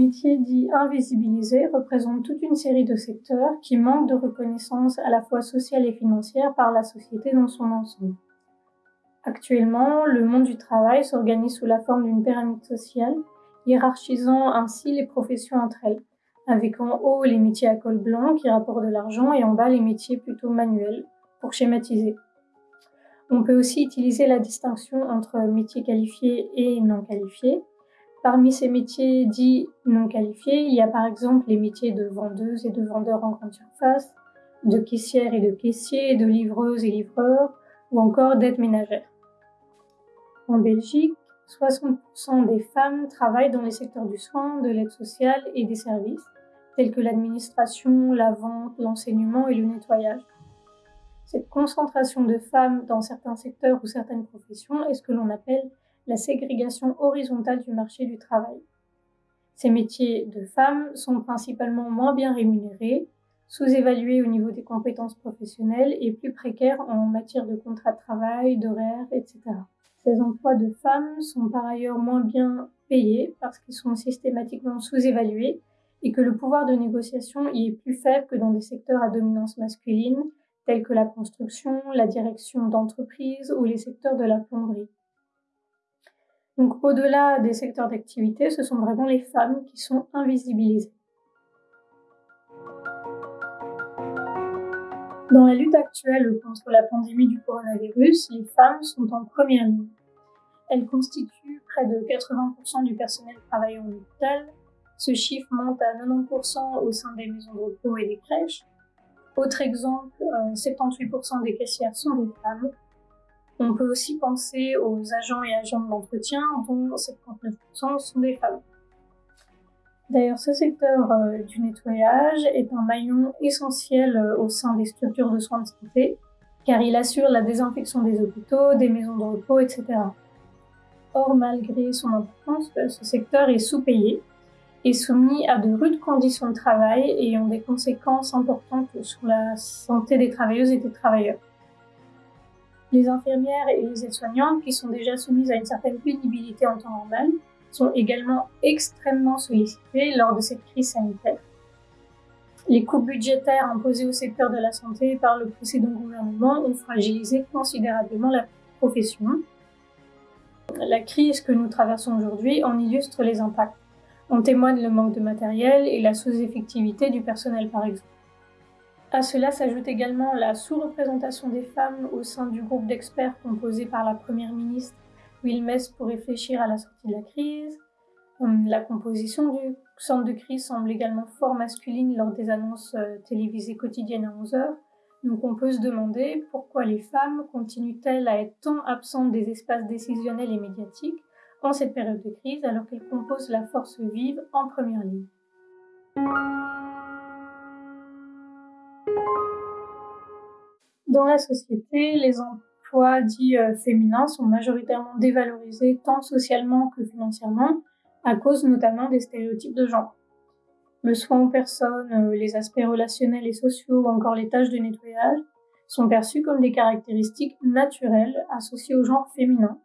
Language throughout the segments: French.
métiers dits invisibilisés représentent toute une série de secteurs qui manquent de reconnaissance à la fois sociale et financière par la société dans son ensemble. Actuellement, le monde du travail s'organise sous la forme d'une pyramide sociale, hiérarchisant ainsi les professions entre elles, avec en haut les métiers à col blanc qui rapportent de l'argent et en bas les métiers plutôt manuels, pour schématiser. On peut aussi utiliser la distinction entre métiers qualifiés et non qualifiés. Parmi ces métiers dits non qualifiés, il y a par exemple les métiers de vendeuse et de vendeur en grande surface, de caissière et de caissier, de livreuse et livreur, ou encore d'aide ménagère. En Belgique, 60% des femmes travaillent dans les secteurs du soin, de l'aide sociale et des services, tels que l'administration, la vente, l'enseignement et le nettoyage. Cette concentration de femmes dans certains secteurs ou certaines professions est ce que l'on appelle la ségrégation horizontale du marché du travail. Ces métiers de femmes sont principalement moins bien rémunérés, sous-évalués au niveau des compétences professionnelles et plus précaires en matière de contrat de travail, d'horaires, etc. Ces emplois de femmes sont par ailleurs moins bien payés parce qu'ils sont systématiquement sous-évalués et que le pouvoir de négociation y est plus faible que dans des secteurs à dominance masculine tels que la construction, la direction d'entreprise ou les secteurs de la plomberie. Donc au-delà des secteurs d'activité, ce sont vraiment les femmes qui sont invisibilisées. Dans la lutte actuelle contre la pandémie du coronavirus, les femmes sont en première ligne. Elles constituent près de 80% du personnel travaillant en hôpital. Ce chiffre monte à 90% au sein des maisons de repos et des crèches. Autre exemple, 78% euh, des caissières sont des femmes. On peut aussi penser aux agents et agents de l'entretien, dont 79% sont des femmes. D'ailleurs, ce secteur euh, du nettoyage est un maillon essentiel euh, au sein des structures de soins de santé, car il assure la désinfection des hôpitaux, des maisons de repos, etc. Or, malgré son importance, ce secteur est sous-payé est soumis à de rudes conditions de travail et ont des conséquences importantes sur la santé des travailleuses et des travailleurs. Les infirmières et les aides-soignantes, qui sont déjà soumises à une certaine pénibilité en temps normal, sont également extrêmement sollicitées lors de cette crise sanitaire. Les coûts budgétaires imposés au secteur de la santé par le précédent gouvernement ont fragilisé considérablement la profession. La crise que nous traversons aujourd'hui en illustre les impacts. On témoigne le manque de matériel et la sous-effectivité du personnel par exemple. À cela s'ajoute également la sous-représentation des femmes au sein du groupe d'experts composé par la Première ministre Wilmès pour réfléchir à la sortie de la crise. Hum, la composition du centre de crise semble également fort masculine lors des annonces euh, télévisées quotidiennes à 11 heures. Donc on peut se demander pourquoi les femmes continuent-elles à être tant absentes des espaces décisionnels et médiatiques en cette période de crise alors qu'elles composent la force vive en première ligne? Dans la société, les emplois dits euh, féminins sont majoritairement dévalorisés tant socialement que financièrement à cause notamment des stéréotypes de genre. Le soin aux personnes, euh, les aspects relationnels et sociaux ou encore les tâches de nettoyage sont perçus comme des caractéristiques naturelles associées au genre féminin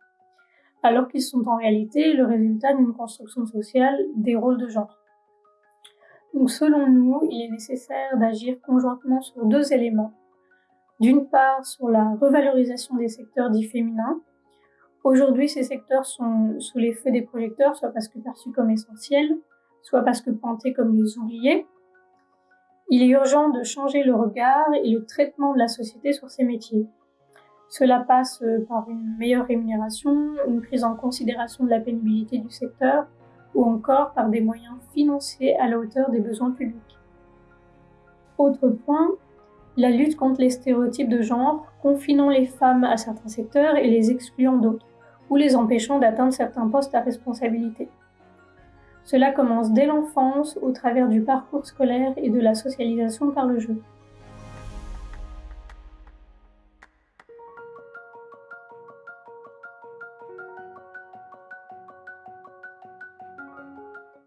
alors qu'ils sont en réalité le résultat d'une construction sociale des rôles de genre. Donc selon nous, il est nécessaire d'agir conjointement sur deux éléments. D'une part, sur la revalorisation des secteurs dits féminins. Aujourd'hui, ces secteurs sont sous les feux des projecteurs, soit parce que perçus comme essentiels, soit parce que pointés comme les oubliés. Il est urgent de changer le regard et le traitement de la société sur ces métiers. Cela passe euh, par une meilleure rémunération, une prise en considération de la pénibilité du secteur ou encore par des moyens financiers à la hauteur des besoins publics. Autre point, la lutte contre les stéréotypes de genre, confinant les femmes à certains secteurs et les excluant d'autres, ou les empêchant d'atteindre certains postes à responsabilité. Cela commence dès l'enfance au travers du parcours scolaire et de la socialisation par le jeu.